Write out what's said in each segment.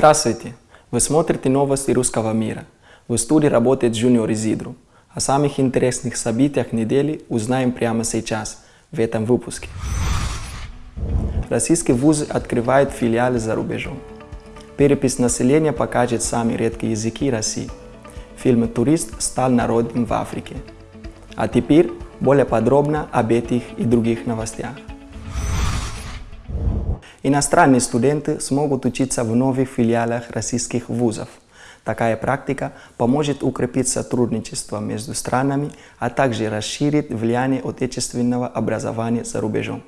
Здравствуйте! Вы смотрите новости русского мира. В студии работает Junior Изидру. О самых интересных событиях недели узнаем прямо сейчас, в этом выпуске. Российские вузы открывают филиалы за рубежом. Перепись населения покажет самые редкие языки России. Фильм «Турист» стал народным в Африке. А теперь более подробно об этих и других новостях. Иностранные студенты смогут учиться в новых филиалах российских вузов. Такая практика поможет укрепить сотрудничество между странами, а также расширит влияние отечественного образования за рубежом.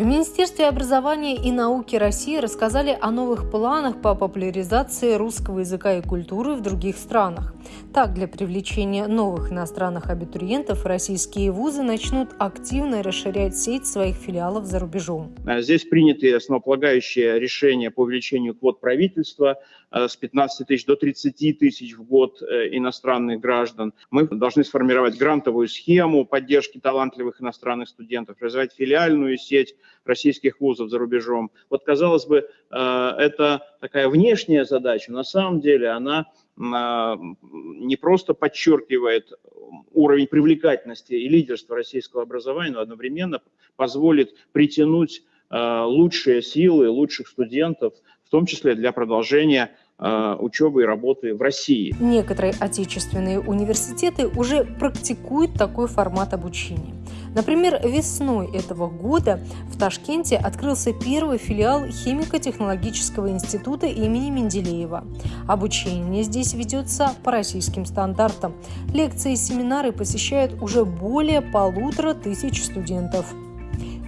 В Министерстве образования и науки России рассказали о новых планах по популяризации русского языка и культуры в других странах. Так, для привлечения новых иностранных абитуриентов российские вузы начнут активно расширять сеть своих филиалов за рубежом. А здесь приняты основополагающие решения по увеличению квот правительства с 15 тысяч до 30 тысяч в год э, иностранных граждан. Мы должны сформировать грантовую схему поддержки талантливых иностранных студентов, развивать филиальную сеть российских вузов за рубежом. Вот, казалось бы, э, это такая внешняя задача, на самом деле она а, не просто подчеркивает уровень привлекательности и лидерства российского образования, но одновременно позволит притянуть лучшие силы, лучших студентов, в том числе для продолжения а, учебы и работы в России. Некоторые отечественные университеты уже практикуют такой формат обучения. Например, весной этого года в Ташкенте открылся первый филиал химико-технологического института имени Менделеева. Обучение здесь ведется по российским стандартам. Лекции и семинары посещают уже более полутора тысяч студентов.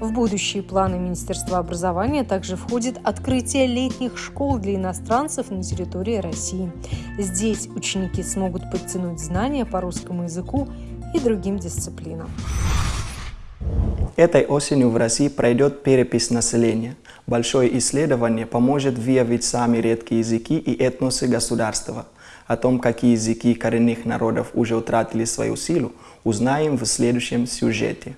В будущие планы Министерства образования также входит открытие летних школ для иностранцев на территории России. Здесь ученики смогут подтянуть знания по русскому языку и другим дисциплинам. Этой осенью в России пройдет перепись населения. Большое исследование поможет выявить самые редкие языки и этносы государства. О том, какие языки коренных народов уже утратили свою силу, узнаем в следующем сюжете.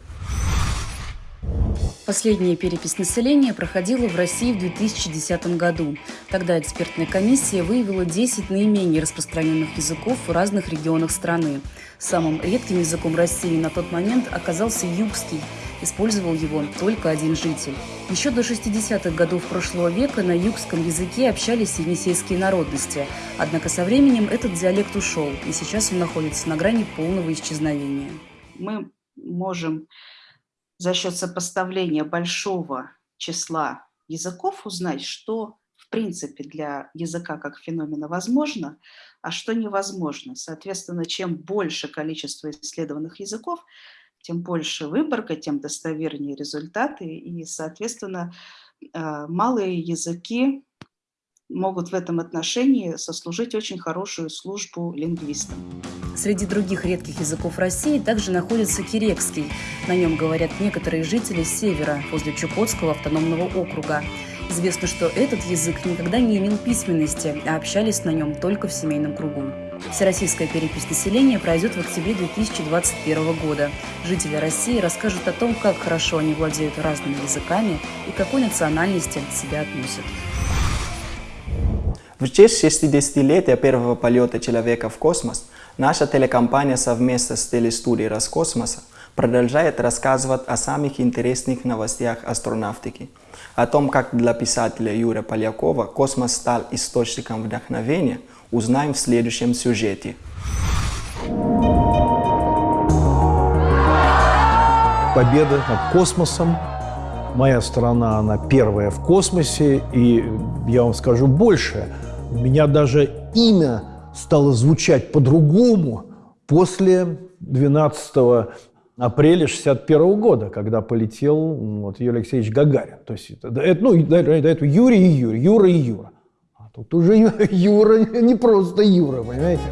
Последняя перепись населения проходила в России в 2010 году. Тогда экспертная комиссия выявила 10 наименее распространенных языков в разных регионах страны. Самым редким языком России на тот момент оказался югский. Использовал его только один житель. Еще до 60-х годов прошлого века на югском языке общались енисейские народности. Однако со временем этот диалект ушел, и сейчас он находится на грани полного исчезновения. Мы можем за счет сопоставления большого числа языков узнать, что в принципе для языка как феномена возможно, а что невозможно. Соответственно, чем больше количество исследованных языков, тем больше выборка, тем достовернее результаты. И, соответственно, э, малые языки могут в этом отношении сослужить очень хорошую службу лингвистам. Среди других редких языков России также находится кирекский. На нем говорят некоторые жители севера, возле Чукотского автономного округа. Известно, что этот язык никогда не имел письменности, а общались на нем только в семейном кругу. Всероссийская перепись населения пройдет в октябре 2021 года. Жители России расскажут о том, как хорошо они владеют разными языками и какой национальности себя относят. В честь 60-летия первого полета человека в космос наша телекомпания совместно с телестудией Роскосмоса продолжает рассказывать о самых интересных новостях астронавтики. О том, как для писателя Юрия Полякова космос стал источником вдохновения, узнаем в следующем сюжете. Победа над космосом. Моя страна, она первая в космосе. И я вам скажу больше – у меня даже имя стало звучать по-другому после 12 апреля 61 года, когда полетел вот, Юрий Алексеевич Гагарин. То есть это, это, ну, до, до этого Юрий и Юрий, Юра и Юра. А тут уже Юра, не просто Юра, понимаете?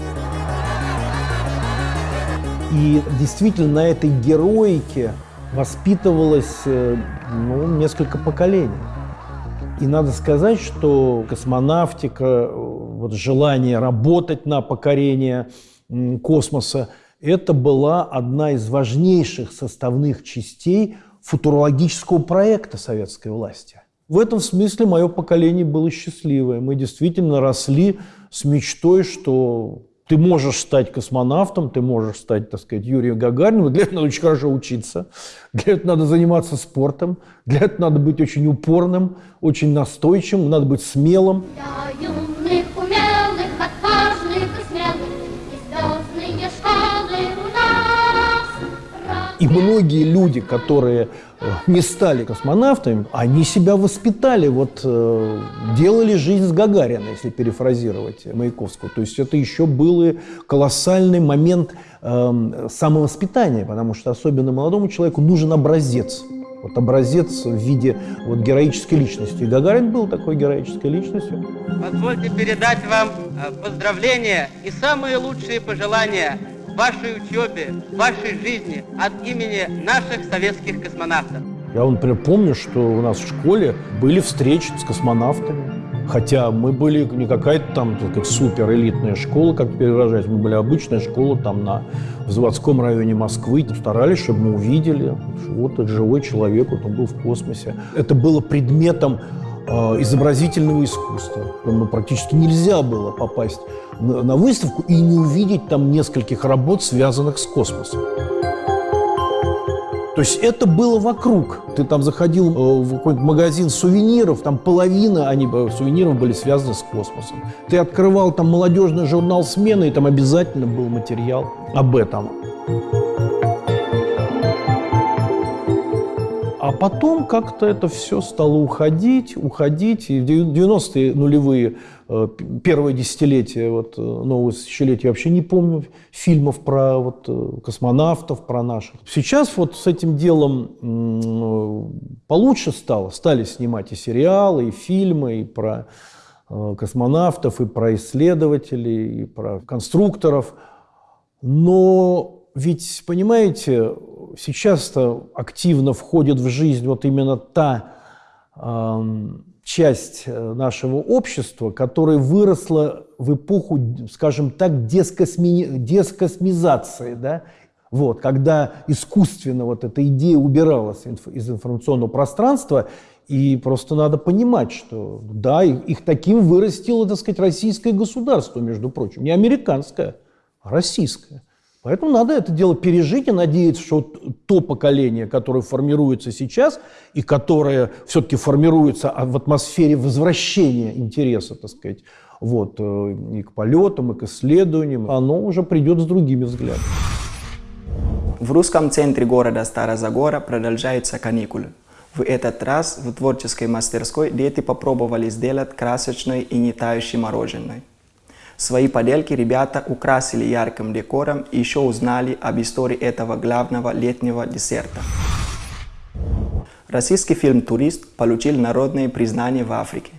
И действительно на этой героике воспитывалось э, ну, несколько поколений. И надо сказать, что космонавтика, вот желание работать на покорение космоса, это была одна из важнейших составных частей футурологического проекта советской власти. В этом смысле мое поколение было счастливое. Мы действительно росли с мечтой, что ты можешь стать космонавтом, ты можешь стать, так сказать, Юрием Гагарином. Для этого очень хорошо учиться, для этого надо заниматься спортом, для этого надо быть очень упорным, очень настойчивым, надо быть смелым. Для многие люди, которые э, не стали космонавтами, они себя воспитали, вот э, делали жизнь с Гагарина, если перефразировать Маяковского. То есть это еще был и колоссальный момент э, самовоспитания, потому что особенно молодому человеку нужен образец. Вот образец в виде вот, героической личности. И Гагарин был такой героической личностью. Позвольте передать вам э, поздравления и самые лучшие пожелания вашей учебе, вашей жизни от имени наших советских космонавтов. Я, например, помню, что у нас в школе были встречи с космонавтами. Хотя мы были не какая-то там, сказать, супер элитная школа, как теперь выражать, мы были обычная школа там на, в заводском районе Москвы. Старались, чтобы мы увидели, что вот этот живой человек, вот он был в космосе. Это было предметом изобразительного искусства. Ну, практически нельзя было попасть на, выставку и не увидеть там нескольких работ, связанных с космосом. То есть это было вокруг. Ты там заходил э, в какой-нибудь магазин сувениров, там половина они, э, сувениров были связаны с космосом. Ты открывал там молодежный журнал «Смена», и там обязательно был материал об этом. Потом как-то это все стало уходить, уходить. И в 90-е нулевые, э, первое десятилетие вот, э, нового тысячелетия, я вообще не помню фильмов про вот, э, космонавтов, про наших. Сейчас вот с этим делом получше стало. Стали снимать и сериалы, и фильмы, и про космонавтов, и про исследователей, и про конструкторов. Но ведь, понимаете, сейчас-то активно входит в жизнь вот именно та э, часть нашего общества, которая выросла в эпоху, скажем так, дескосми... дескосмизации, да? вот, когда искусственно вот эта идея убиралась из информационного пространства, и просто надо понимать, что да, их, их таким вырастило, так сказать, российское государство, между прочим, не американское, а российское. Поэтому надо это дело пережить и надеяться, что то поколение, которое формируется сейчас и которое все-таки формируется а в атмосфере возвращения интереса, так сказать, вот, э, и к полетам, и к исследованиям, оно уже придет с другими взглядами. В русском центре города Старозагора продолжаются каникулы. В этот раз в творческой мастерской дети попробовали сделать красочное и не тающее мороженое. Свои поделки ребята украсили ярким декором и еще узнали об истории этого главного летнего десерта. Российский фильм «Турист» получил народное признание в Африке.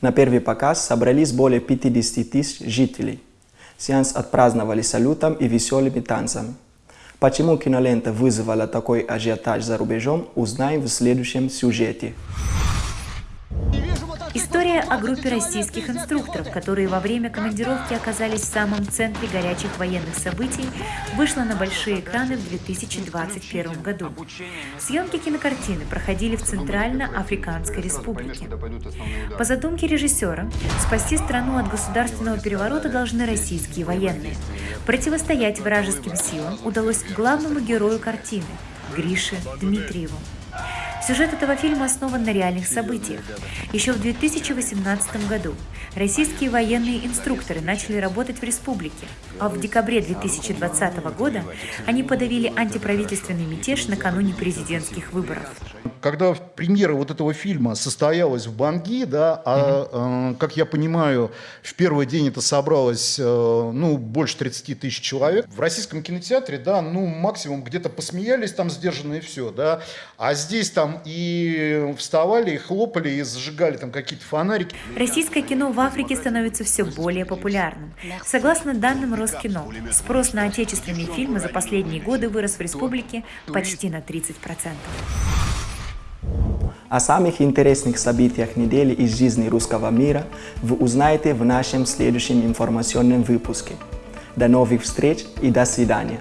На первый показ собрались более 50 тысяч жителей. Сеанс отпраздновали салютом и веселыми танцами. Почему кинолента вызвала такой ажиотаж за рубежом, узнаем в следующем сюжете. История о группе российских инструкторов, которые во время командировки оказались в самом центре горячих военных событий, вышла на большие экраны в 2021 году. Съемки кинокартины проходили в Центрально-Африканской Республике. По задумке режиссера, спасти страну от государственного переворота должны российские военные. Противостоять вражеским силам удалось главному герою картины – Грише Дмитриеву. Сюжет этого фильма основан на реальных событиях. Еще в 2018 году российские военные инструкторы начали работать в республике, а в декабре 2020 года они подавили антиправительственный мятеж накануне президентских выборов. Когда премьера вот этого фильма состоялась в Банги, да, а, э, как я понимаю, в первый день это собралось, э, ну, больше 30 тысяч человек. В российском кинотеатре, да, ну, максимум где-то посмеялись там сдержанно и все, да. А здесь там и вставали, и хлопали, и зажигали там какие-то фонарики. Российское кино в Африке становится все более популярным. Согласно данным Роскино, спрос на отечественные фильмы за последние годы вырос в республике почти на 30%. О самых интересных событиях недели из жизни русского мира вы узнаете в нашем следующем информационном выпуске. До новых встреч и до свидания.